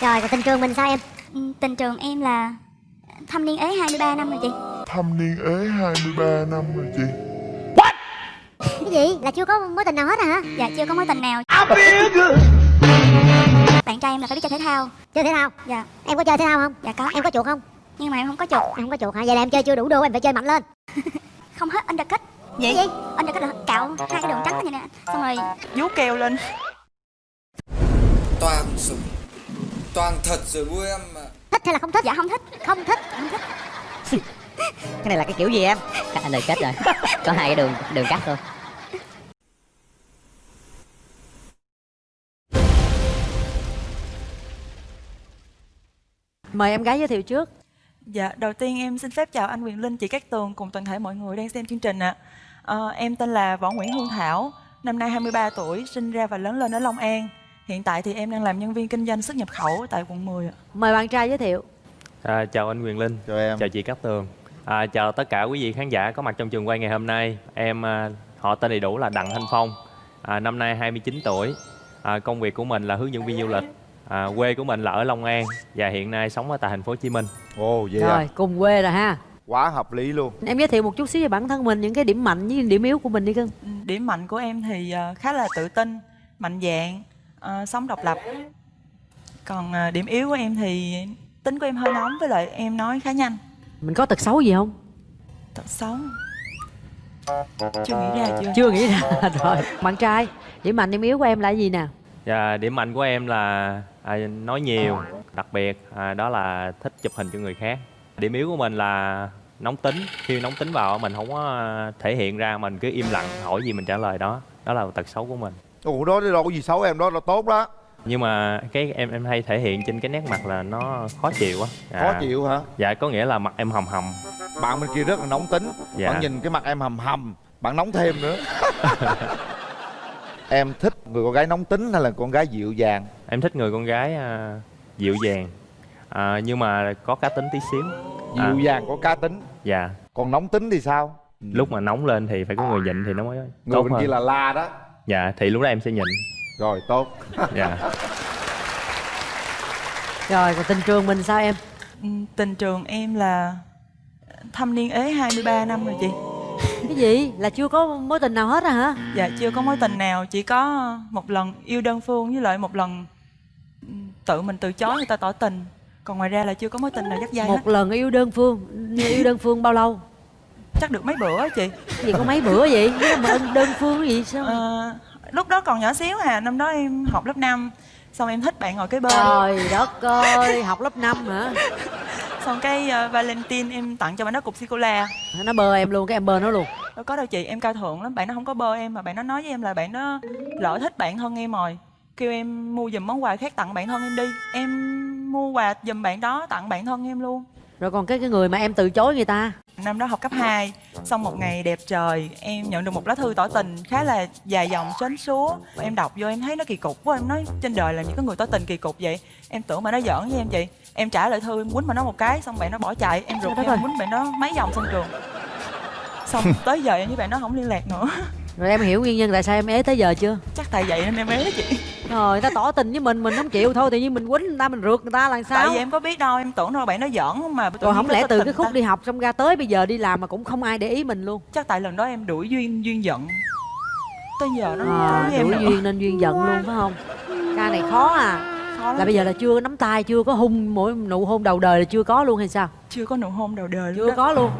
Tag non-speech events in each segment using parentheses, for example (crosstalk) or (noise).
Rồi còn tình trường mình sao em? Ừ, Tình trường em là thâm niên ế 23 năm rồi chị. Thâm niên ế 23 năm rồi chị. Cái gì? Là chưa có mối tình nào hết à hả? Dạ chưa có mối tình nào. Bạn trai em là phải biết chơi thể thao. Chơi thể thao? Dạ. Em có chơi thể thao không? Dạ có. Em có chuột không? Nhưng mà em không có chuột. Em không có chuột hả? Vậy là em chơi chưa đủ đô em phải chơi mạnh lên. (laughs) Không hết undercut. Cái gì? Undercut là cạo hai cái đường trắng như nè. Xong rồi vú keo lên. Toàn súng toàn thật rồi bu em mà Thích hay là không thích? Dạ không thích. Không thích Không thích. (laughs) Cái này là cái kiểu gì em? Cắt anh đời kết rồi. Có hai cái đường đường cắt thôi. Mời em gái giới thiệu trước. Dạ, đầu tiên em xin phép chào anh Quyền Linh, chị Cát Tường cùng toàn thể mọi người đang xem chương trình ạ. Ờ, em tên là Võ Nguyễn Hương Thảo, năm nay 23 tuổi, sinh ra và lớn lên ở Long An. Hiện tại thì em đang làm nhân viên kinh doanh xuất nhập khẩu tại quận 10 ạ. Mời bạn trai giới thiệu. À, chào anh Quyền Linh, Chào em. Chào chị Cát Tường. À, Chào tất cả quý vị khán giả có mặt trong trường quay ngày hôm nay. Em à, họ tên đầy đủ là Đặng Thanh Phong. À, Năm nay 29 tuổi. À, Công việc của mình là hướng dẫn viên du lịch. À, Quê của mình là ở Long An Và hiện nay sống ở tại thành phố Hồ Chí Minh. Ồ vậy Rồi à cùng quê rồi ha. Quá hợp lý luôn. Em giới thiệu một chút xíu về bản thân mình Những cái điểm mạnh với điểm yếu của mình đi cưng. Ừ, Điểm mạnh của em thì ờ, khá là tự tin, mạnh dạn, ờ, sống độc lập. Còn ờ, điểm yếu của em thì tính của em hơi nóng với lại em nói khá nhanh. Mình có tật xấu gì không Tật xấu. Chưa nghĩ ra chưa? Chưa nghĩ ra (laughs) Rồi bạn trai Điểm mạnh điểm yếu của em là gì nè Và điểm mạnh của em là à, nói nhiều Đặc biệt à, đó là thích chụp hình cho người khác Điểm yếu của mình là nóng tính Khi nóng tính vào mình không có à, thể hiện ra Mình cứ im lặng hỏi gì mình trả lời đó Đó là tật xấu của mình Ủa đó đâu có gì? Xấu em đó là tốt đó nhưng mà cái em em hay thể hiện trên cái nét mặt là nó khó chịu á. Khó À, chịu hả? dạ có nghĩa là mặt em hầm hầm. Bạn bên kia rất là nóng tính. Dạ. Bạn nhìn cái mặt em hầm hầm Bạn nóng thêm nữa. (laughs) Em thích người con gái nóng tính hay là con gái dịu dàng? Em thích người con gái à, dịu dàng. À, nhưng mà có cá tính tí xíu. À. Dịu dàng có cá tính. Dạ. Còn nóng tính thì sao? Lúc mà nóng lên thì phải có người nhịn thì nó mới Người bên hơn. kia là la đó dạ thì lúc đó em sẽ nhịn Rồi tốt. Dạ. Rồi còn tình trường mình sao em? Ừ, Tình trường em là thâm niên ế 23 năm rồi chị. Cái gì? Là chưa có mối tình nào hết à hả? Dạ chưa có mối tình nào Chỉ có một lần yêu đơn phương Với lại một lần ừ, tự mình từ chối người ta tỏ tình. Còn ngoài ra là chưa có mối tình nào dắt dây hết. Một lần yêu đơn phương Yêu đơn phương bao lâu Chắc được mấy bữa á chị. Cái gì có mấy bữa vậy? Cái mà đơn- phương cái gì sao Ờ, Lúc đó còn nhỏ xíu à Năm đó em học lớp 5 Xong em thích bạn ngồi kế bên. Trời đất ơi Học lớp 5 hả? Xong cái uh, Valentine em tặng cho bạn đó cục sô-cô-la. Nó bơ em luôn Cái em bơ nó luôn. Đâu có đâu chị em cao thượng lắm Bạn nó không có bơ em Mà bạn nó nói với em là bạn nó lỡ thích bạn thân em rồi. Kêu em mua giùm món quà khác tặng bạn thân em đi. Em mua quà giùm bạn đó tặng bạn thân em luôn. Rồi còn cái cái người mà em từ chối người ta Năm đó học cấp 2 Xong một ngày đẹp trời Em nhận được một lá thư tỏ tình khá là dài dòng sến súa Em đọc vô em thấy nó kỳ cục quá Em nói trên đời làm gì có người tỏ tình kỳ cục vậy? Em tưởng mà nó giỡn với em chị Em trả lời thư em quýnh mà nó một cái Xong bạn nó bỏ chạy. Em rụt em quýnh bạn nó mấy vòng sân trường. Xong tới giờ em với bạn nó không liên lạc nữa Rồi em hiểu nguyên nhân tại sao em ế tới giờ chưa? Chắc tại vậy nên em ế chị. Rồi ta tỏ tình với mình Mình không chịu. Thôi Tự nhiên mình quýnh người ta Mình rượt người ta là sao? Tại vì em có biết đâu Em tưởng đâu bạn nó giỡn mà Rồi không lẽ từ cái khúc ta. đi học xong ra tới bây giờ đi làm mà cũng không ai để ý mình luôn? Chắc tại lần đó em đuổi duyên duyên giận. Tới giờ nó à, em đuổi nữa. Duyên nên duyên giận luôn phải không? Ca này khó à. Khó là bây giờ là chưa nắm tay chưa có hung mỗi nụ hôn đầu đời là chưa có luôn hay sao? Chưa có nụ hôn đầu đời luôn chưa đó. có luôn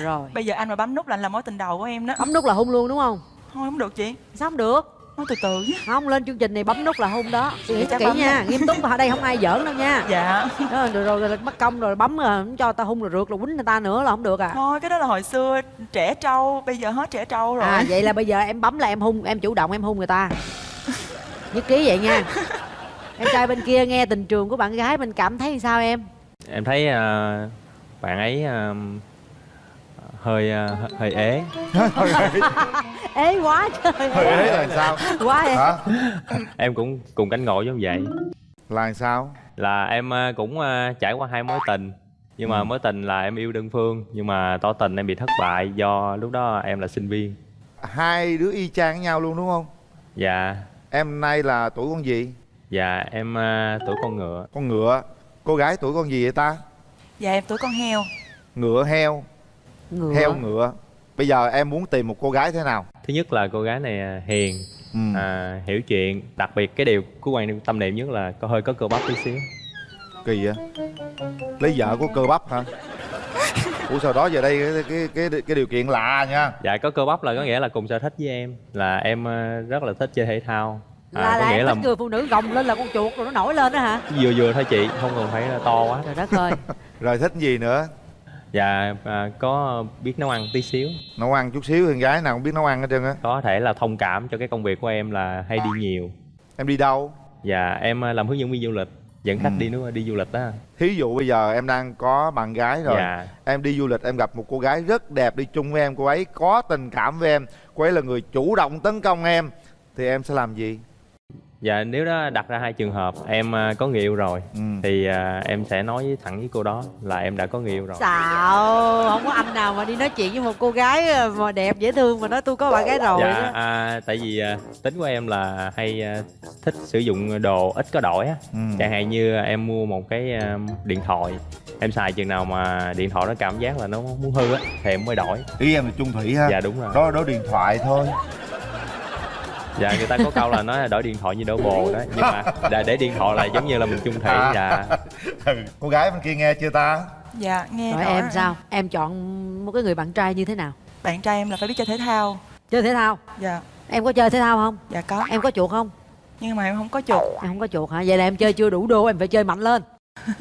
rồi. Bây giờ anh mà bấm nút là anh là mối tình đầu của em đó. Bấm nút là hung luôn đúng không? Thôi không được chị. Sao không được? Nói từ từ chứ không lên chương trình này bấm nút là hung đó. Suy nghĩ kỹ nha nghiêm túc ở đây không ai giỡn đâu nha. Dạ. Đó, rồi, rồi, rồi bắt công rồi bấm rồi không cho ta hung rồi rượt rồi quýnh người ta nữa là không được à. Thôi cái đó là hồi xưa trẻ trâu Bây giờ hết trẻ trâu rồi. À vậy là bây giờ em bấm là em hung em chủ động em hung người ta. Nhất trí vậy nha. Em trai bên kia nghe tình trường của bạn gái mình cảm thấy sao em? Em thấy à, bạn ấy à, hơi à, hơi ế. (laughs) Ế quá trời. Hơi ế là sao? Quá em Hả? Em cũng cùng cánh ngộ giống vậy. Là sao? Là em à, cũng à, trải qua hai mối tình. Nhưng mà mối tình là em yêu đơn phương nhưng mà tỏ tình em bị thất bại do lúc đó em là sinh viên. Hai đứa y chang với nhau luôn đúng không? Dạ. Em nay là tuổi con gì? Dạ em tuổi con ngựa. Con ngựa. Cô gái tuổi con gì vậy ta? Dạ em tuổi con heo. Ngựa heo ngựa. Heo ngựa. Bây giờ em muốn tìm một cô gái thế nào? Thứ nhất là cô gái này à, hiền ừ. à, Hiểu chuyện. Đặc biệt cái điều của quan tâm niệm nhất là có hơi có cơ bắp tí xíu. Kỳ vậy? Lấy vợ của cơ bắp hả? Ủa sao đó giờ đây cái, cái, cái, cái điều kiện lạ nha. Dạ có cơ bắp là có nghĩa là cùng sở thích với em Là em à, rất là thích chơi thể thao. À, là, Có là nghĩa em là thích người phụ nữ gồng lên là con chuột rồi nó nổi lên đó hả? Vừa vừa thôi chị Không cần phải là to quá. Trời đất ơi. (laughs) Rồi thích gì nữa Dạ à, có biết nấu ăn tí xíu. Nấu ăn chút xíu Con gái nào cũng biết nấu ăn hết trơn á. Có thể là thông cảm cho cái công việc của em là hay đi nhiều. Em đi đâu? Dạ em à, làm hướng dẫn viên du lịch Dẫn khách Ừ. đi nước đi du lịch đó Thí dụ bây giờ em đang có bạn gái rồi Dạ. Em đi du lịch em gặp một cô gái rất đẹp đi chung với em Cô ấy có tình cảm với em Cô ấy là người chủ động tấn công em Thì em sẽ làm gì Dạ nếu đó đặt ra hai trường hợp Em à, có người yêu rồi ừ. Thì à, em sẽ nói với thẳng với cô đó là em đã có người yêu rồi. Xạo không có anh nào mà đi nói chuyện với một cô gái ờ, mà đẹp dễ thương mà nói tôi có bạn gái rồi Dạ à, tại vì à, tính của em là hay à, thích sử dụng đồ ít có đổi á. Ừ. Chẳng hạn như em mua một cái à, điện thoại Em xài chừng nào mà điện thoại nó cảm giác là nó muốn hư á Thì em mới đổi. Ý em là chung thủy ha. Dạ đúng rồi. Đó đó điện thoại thôi Dạ người ta có câu là nói là đổi điện thoại như đổi bồ đó. Nhưng mà để, để điện thoại là giống như là mình chung thủy À. Dạ. Ừ. (laughs) Cô gái bên kia nghe chưa ta? Dạ nghe rồi em rồi. sao? Em chọn một cái người bạn trai như thế nào? Bạn trai em là phải biết chơi thể thao. Chơi thể thao? Dạ. Em có chơi thể thao không? Dạ có. Em có chuột không? Nhưng mà em không có chuột. Em không có chuột hả? Vậy là em chơi chưa đủ đô em phải chơi mạnh lên. (laughs)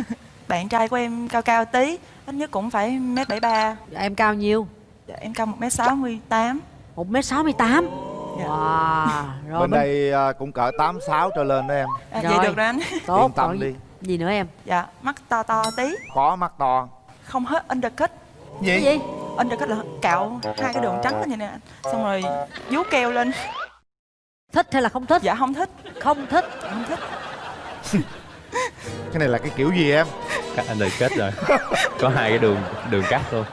Bạn trai của em cao cao tí ít nhất cũng phải mét bảy ba. Em cao nhiêu? Dạ, em cao một mét sáu mươi tám. Một mét sáu mươi tám. Wow rồi Bên bên đây à, cũng cỡ 86 trở lên đó em. À, Rồi. vậy được rồi anh. Tốt Yên tâm đi. gì, gì nữa em? Dạ mắt to to tí. Có mắt to. Không hết undercut. Cái gì? Undercut là cạo hai cái đường trắng lên như nè. Xong rồi vú keo lên. Thích hay là không thích? Dạ không thích. Không thích. Không thích. Cái này là cái kiểu gì em? Lời kết rồi. Có hai cái đường đường cắt luôn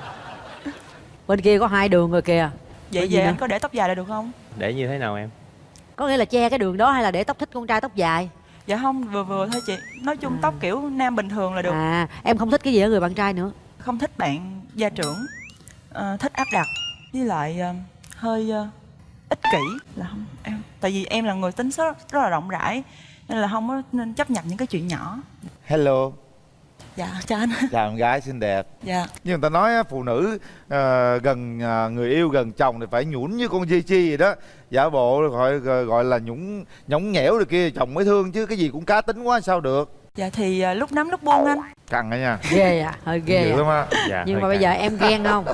bên kia có hai đường rồi kìa vậy về anh có để tóc dài là được không? Để như thế nào em? Có nghĩa là che cái đường đó hay là để tóc thích con trai tóc dài? Dạ không vừa vừa thôi chị. Nói chung tóc kiểu nam bình thường là được. À em không thích cái gì ở người bạn trai nữa. Không thích bạn gia trưởng Ờ, thích áp đặt. Với lại ờ, hơi ờ, ích kỷ là không em tại vì em là người tính rất, rất là rộng rãi nên là không có nên chấp nhận những cái chuyện nhỏ. Hello dạ chào anh. (laughs) Chào em gái xinh đẹp. Dạ. Nhưng người ta nói á, phụ nữ ờ, gần ờ, người yêu gần chồng thì phải nhũn như con chi chi vậy đó. Giả bộ gọi gọi, là nhũng nhõng nhẽo rồi kia chồng mới thương chứ cái gì cũng cá tính quá sao được? Dạ thì ờ, lúc nắm lúc buông anh. Căng đó nha. Ghê à hơi ghê Dữ à. lắm á. Dạ, nhưng mà bây căng. giờ em ghen không?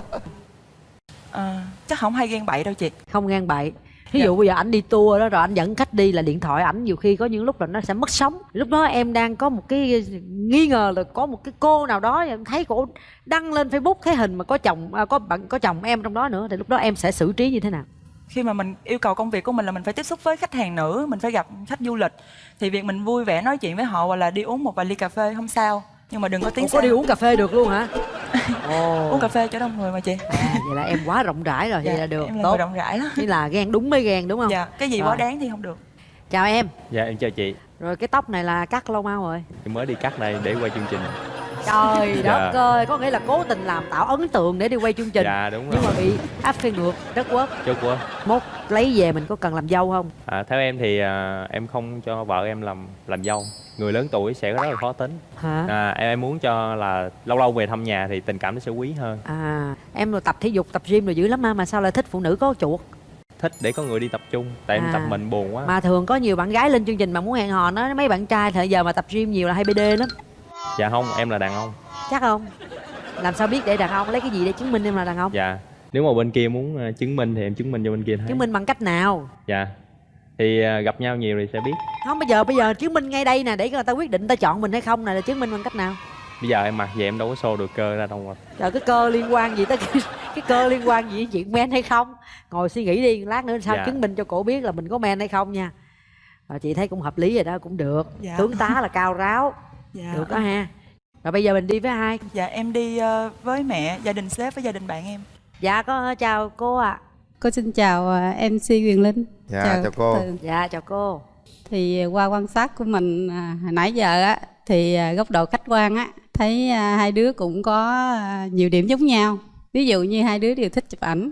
Ờ, chắc không hay ghen bậy đâu chị. Không ghen bậy ví Dạ. dụ bây giờ anh đi tour đó rồi anh dẫn khách đi là điện thoại ảnh nhiều khi có những lúc là nó sẽ mất sóng. Lúc đó em đang có một cái nghi ngờ là có một cái cô nào đó em thấy cổ đăng lên facebook thấy hình mà có chồng à, có bạn có chồng em trong đó nữa thì lúc đó em sẽ xử trí như thế nào? Khi mà mình yêu cầu công việc của mình là mình phải tiếp xúc với khách hàng nữ mình phải gặp khách du lịch. Thì việc mình vui vẻ nói chuyện với họ hoặc là đi uống một vài ly cà phê không sao nhưng mà đừng có tiếng Ủa, có đi uống cà phê được luôn hả? (laughs) Ồ. Uống cà phê cho đông người mà chị. À, vậy là em quá rộng rãi rồi vậy Dạ, là được. em là tốt. người rộng rãi lắm Nghĩa là ghen đúng mới ghen đúng không? Dạ cái gì Rồi. quá đáng thì không được. Chào em. Dạ em chào chị. Rồi cái tóc này là cắt lâu mau rồi? Em mới đi cắt đây để quay chương trình. Trời Dạ. đất ơi có nghĩa là cố tình làm tạo ấn tượng để đi quay chương trình. Dạ đúng nhưng rồi. mà bị áp phê ngược rất quất. Chốt quá mốt lấy về mình có cần làm dâu không? À, Theo em thì à, em không cho vợ em làm làm dâu Người lớn tuổi sẽ rất là khó tính. Hả? À, em, em muốn cho là lâu lâu về thăm nhà thì tình cảm nó sẽ quý hơn. À em rồi tập thể dục tập gym rồi dữ lắm mà mà sao lại thích phụ nữ có chuột? Thích để có người đi tập trung Tại em À. tập mình buồn quá. Mà thường có nhiều bạn gái lên chương trình mà muốn hẹn hò nó mấy bạn trai thời giờ mà tập gym nhiều là hay bd lắm. Dạ không em là đàn ông. Chắc không? Làm sao biết để đàn ông lấy cái gì để chứng minh em là đàn ông? Dạ. Nếu mà bên kia muốn à, chứng minh thì em chứng minh cho bên kia thấy. Chứng minh bằng cách nào? Dạ Thì à, gặp nhau nhiều thì sẽ biết. Không bây giờ bây giờ chứng minh ngay đây nè để người ta quyết định người ta chọn mình hay không này là chứng minh bằng cách nào? Bây giờ em mặc vậy em đâu có show được cơ ra đâu mà. Trời cái cơ liên quan gì tới cái, cái cơ liên quan gì đến chuyện men hay không? Ngồi suy nghĩ đi lát nữa sao Dạ. chứng minh cho cổ biết là mình có men hay không nha. Rồi chị thấy cũng hợp lý rồi đó cũng được. Dạ. tướng tá là cao ráo. Dạ. Được đó ha. Rồi bây giờ mình đi với ai? Dạ em đi ờ, với mẹ gia đình sếp với gia đình bạn em. Dạ có chào cô ạ. Cô xin chào à, MC Quyền Linh. Dạ chào cô. Từ- dạ chào cô. Thì qua quan sát của mình à, hồi nãy giờ á thì à, góc độ khách quan á thấy à, hai đứa cũng có à, nhiều điểm giống nhau. Ví dụ như hai đứa đều thích chụp ảnh.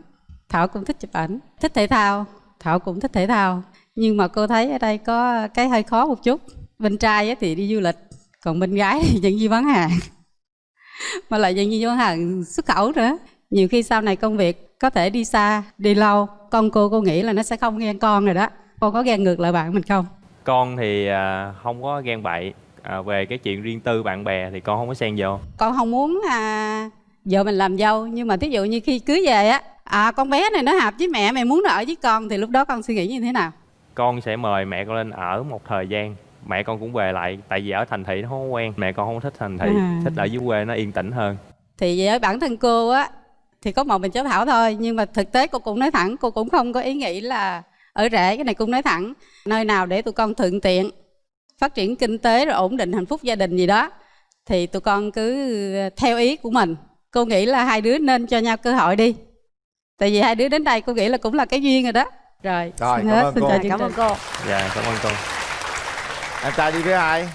Thảo cũng thích chụp ảnh. Thích thể thao. Thảo cũng thích thể thao. Nhưng mà cô thấy ở đây có cái hơi khó một chút. Bên trai á thì đi du lịch còn bên gái thì vẫn đi bán hàng. (laughs) Mà lại vẫn đi bán hàng xuất khẩu nữa. Nhiều khi sau này công việc có thể đi xa đi lâu con cô cô nghĩ là nó sẽ không ghen con rồi đó. Con có ghen ngược lại bạn mình không? Con thì à, không có ghen bậy. À, về cái chuyện riêng tư bạn bè thì con không có xen vô. Con không muốn à, vợ mình làm dâu nhưng mà thí dụ như khi cưới về á à con bé này nó hợp với mẹ mày muốn nó ở với con thì lúc đó con suy nghĩ như thế nào? Con sẽ mời mẹ con lên ở một thời gian. Mẹ con cũng về lại tại vì ở thành thị nó không quen. Mẹ con không thích thành thị À. thích ở dưới quê nó yên tĩnh hơn. Thì với bản thân cô á thì có một mình cháu thảo thôi. Nhưng mà thực tế cô cũng nói thẳng cô cũng không có ý nghĩ là ở rể cái này cũng nói thẳng. Nơi nào để tụi con thuận tiện phát triển kinh tế rồi ổn định hạnh phúc gia đình gì đó thì tụi con cứ theo ý của mình. Cô nghĩ là hai đứa nên cho nhau cơ hội đi. Tại vì hai đứa đến đây cô nghĩ là cũng là cái duyên rồi đó. Rồi, Rồi, xin cảm hết, ơn xin cô. chào cảm ơn cô. Dạ cảm ơn con Em trai đi với ai?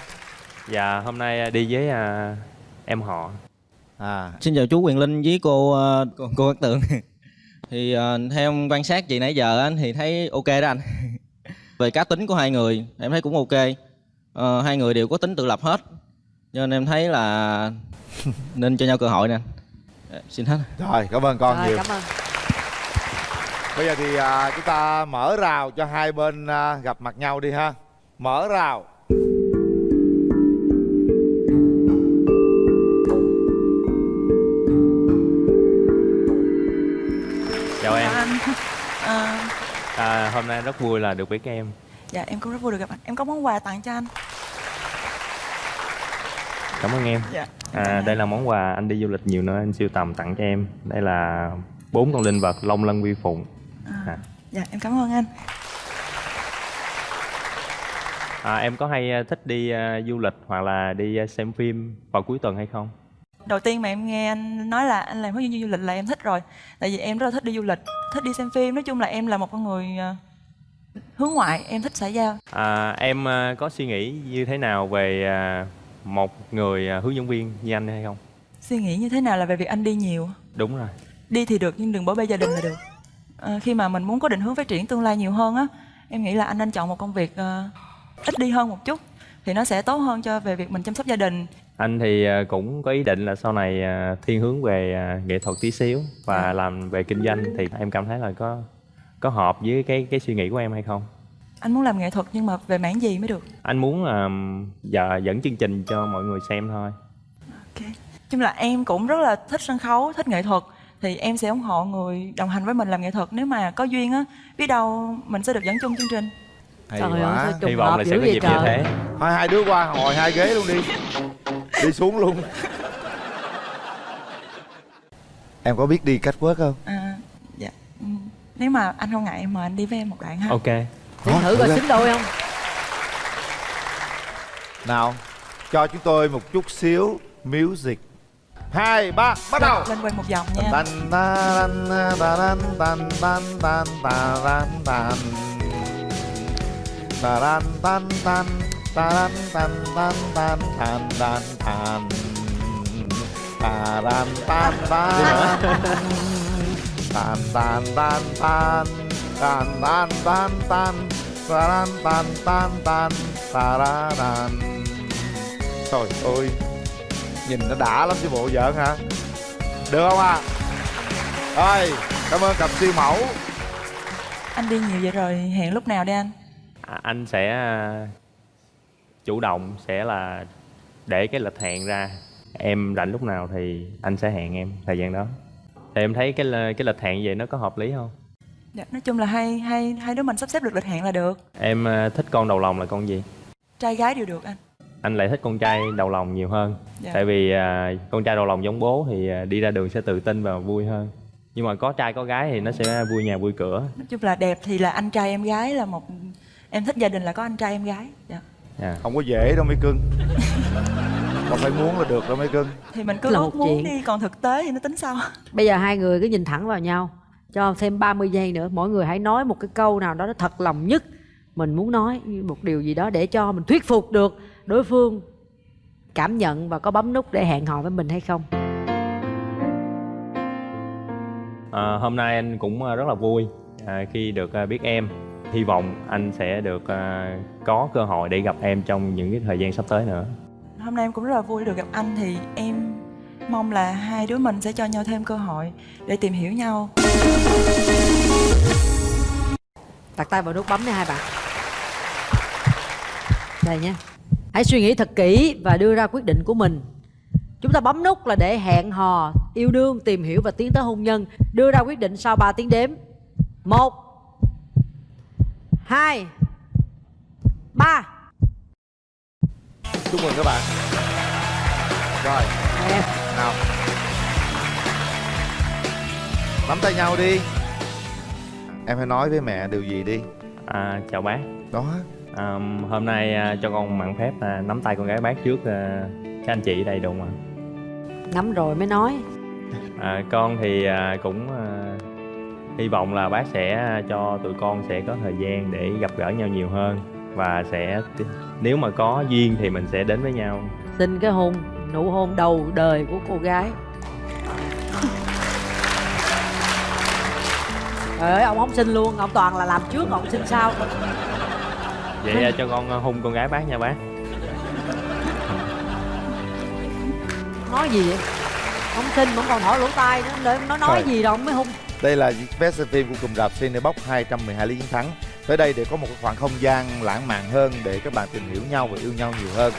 dạ hôm nay à, đi với à, em họ À. Xin chào chú Quyền Linh với cô ờ, cô, cô Cát Tường. (laughs) Thì ờ, theo em quan sát chị nãy giờ anh thì thấy ok đó anh. (laughs) Về cá tính của hai người em thấy cũng ok. Ờ, Hai người đều có tính tự lập hết. Cho nên em thấy là (laughs) nên cho nhau cơ hội nè anh. Dạ, Xin hết. Rồi cảm ơn con rồi nhiều. cảm ơn. Bây giờ thì à, chúng ta mở rào cho hai bên à, gặp mặt nhau đi ha. Mở rào anh. À, à, hôm nay rất vui là được biết em. Dạ em cũng rất vui được gặp anh. Em có món quà tặng cho anh. Cảm ơn em. Dạ. À, đây là món quà anh đi du lịch nhiều nơi anh siêu tầm tặng cho em. Đây là bốn con linh vật long lân vi phụng. À. dạ em cảm ơn anh. À, em có hay à, thích đi à, du lịch hoặc là đi à, xem phim vào cuối tuần hay không đầu tiên mà em nghe anh nói là anh làm hướng dẫn du lịch là em thích rồi. Tại vì em rất là thích đi du lịch thích đi xem phim. Nói chung là em là một con người ờ, hướng ngoại em thích xã giao. À, em à, có suy nghĩ như thế nào về à, một người à, hướng dẫn viên như anh hay không? Suy nghĩ như thế nào là về việc anh đi nhiều? Đúng rồi. Đi thì được nhưng đừng bỏ bê gia đình là được. Ờ, khi mà mình muốn có định hướng phát triển tương lai nhiều hơn á em nghĩ là anh nên chọn một công việc ờ, ít đi hơn một chút. Thì nó sẽ tốt hơn cho về việc mình chăm sóc gia đình anh thì à, cũng có ý định là sau này à, thiên hướng về à, nghệ thuật tí xíu và làm về kinh doanh thì em cảm thấy là có có hợp với cái cái suy nghĩ của em hay không? Anh muốn làm nghệ thuật nhưng mà về mảng gì mới được? Anh muốn là giờ dẫn chương trình cho mọi người xem thôi. Chung là em cũng rất là thích sân khấu thích nghệ thuật. Thì em sẽ ủng hộ người đồng hành với mình làm nghệ thuật. Nếu mà có duyên á biết đâu mình sẽ được dẫn chung chương trình. Hay Trời ơi, quá trùng hy vọng là sẽ có dịp như thế. Thôi hai đứa qua ngồi hai ghế luôn đi Đi xuống luôn. Em có biết đi cách quất không? à, dạ. Ừ. nếu mà anh không ngại em mời anh đi với em một đoạn ha. Ok. Để Hả? thử coi xứng đôi không? Nào Cho chúng tôi một chút xíu music. Hai, ba, bắt đầu. Lên quay một vòng nha. Tan tan tan tan tan tan tan tan. Tan tan tan tan tan tan tan tan tan tan Taran tan tan tan tan tan tan tan tan tan tan taran tan tan tan tararan Trời ơi Nhìn nó đã lắm chứ bộ giỡn hả? Được không à Rồi Cảm ơn cặp siêu mẫu. Anh đi nhiều vậy rồi hẹn lúc nào đi anh? À, anh sẽ à, chủ động sẽ là để cái lịch hẹn ra. Em rảnh lúc nào thì anh sẽ hẹn em thời gian đó. Thì em thấy cái cái lịch hẹn vậy nó có hợp lý không? Dạ, nói chung là hai hai hai đứa mình sắp xếp được lịch hẹn là được. Em à, thích con đầu lòng là con gì? Trai gái đều được anh. Anh lại thích con trai đầu lòng nhiều hơn. Dạ. tại vì à, con trai đầu lòng giống bố thì à, đi ra đường sẽ tự tin và vui hơn. Nhưng mà có trai có gái thì nó sẽ vui nhà vui cửa. Nói chung là đẹp thì là anh trai em gái là một em thích gia đình là có anh trai em gái. Dạ. À. Không có dễ đâu mấy cưng Không phải muốn là được đâu mấy cưng thì mình cứ ước muốn chuyện. đi còn thực tế thì nó tính sau bây giờ hai người cứ nhìn thẳng vào nhau cho thêm 30 giây nữa mỗi người hãy nói một cái câu nào đó nó thật lòng nhất mình muốn nói một điều gì đó để cho mình thuyết phục được đối phương cảm nhận và có bấm nút để hẹn hò với mình hay không À, hôm nay anh cũng à, rất là vui à, khi được à, biết em. Hy vọng anh sẽ được à, có cơ hội để gặp em trong những cái thời gian sắp tới nữa. hôm nay em cũng rất là vui được gặp anh thì em mong là hai đứa mình sẽ cho nhau thêm cơ hội để tìm hiểu nhau. Đặt tay vào nút bấm nha hai bạn. Đây nhé hãy suy nghĩ thật kỹ và đưa ra quyết định của mình. Chúng ta bấm nút là để hẹn hò yêu đương tìm hiểu và tiến tới hôn nhân. Đưa ra quyết định sau 3 tiếng đếm. Một hai ba. Chúc mừng các bạn. Rồi. Em nào. Nắm tay nhau đi. Em hãy nói với mẹ điều gì đi. À, chào bác. đó. À, hôm nay à, cho con mặn phép à, nắm tay con gái bác trước à, các anh chị đây đúng không ạ? nắm rồi mới nói. À, con thì à, cũng à, hy vọng là bác sẽ cho tụi con sẽ có thời gian để gặp gỡ nhau nhiều hơn và sẽ nếu mà có duyên thì mình sẽ đến với nhau. Xin cái hôn nụ hôn đầu đời của cô gái. Trời ơi, ông không xin luôn, ông toàn là làm trước, ông xin sau. Vậy à, cho con hung con gái bác nha bác. Nói gì vậy? Ông xin, ông còn hỏi lỗ tai nữa, để nó nói Thôi. gì đâu, ông mới hung đây là vé xem phim của cụm rạp Cinebox 212 lý chiến thắng. Tới đây để có một khoảng không gian lãng mạn hơn để các bạn tìm hiểu nhau và yêu nhau nhiều hơn.